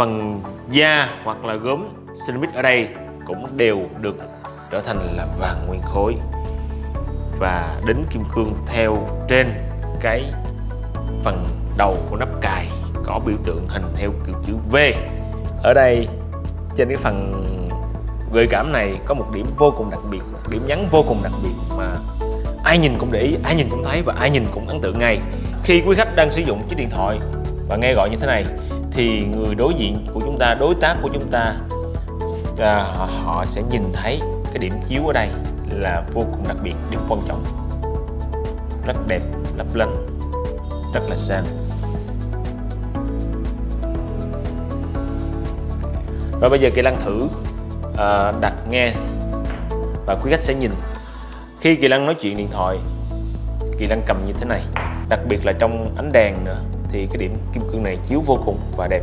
phần da hoặc là gốm ceramic ở đây cũng đều được trở thành là vàng nguyên khối. Và đính kim cương theo trên cái phần đầu của nắp cài có biểu tượng hình theo kiểu chữ V. Ở đây, trên cái phần gợi cảm này có một điểm vô cùng đặc biệt, một điểm nhấn vô cùng đặc biệt mà ai nhìn cũng để ý, ai nhìn cũng thấy và ai nhìn cũng ấn tượng ngay. Khi quý khách đang sử dụng chiếc điện thoại và nghe gọi như thế này thì người đối diện của chúng ta đối tác của chúng ta à, họ, họ sẽ nhìn thấy cái điểm chiếu ở đây là vô cùng đặc biệt điểm quan trọng. Rất đẹp lấp lánh rất là sang và bây giờ kỳ lăng thử à, đặt nghe và quý khách sẽ nhìn. Khi kỳ lăng nói chuyện điện thoại kỳ lăng cầm như thế này đặc biệt là trong ánh đèn nữa thì cái điểm kim cương này chiếu vô cùng và đẹp.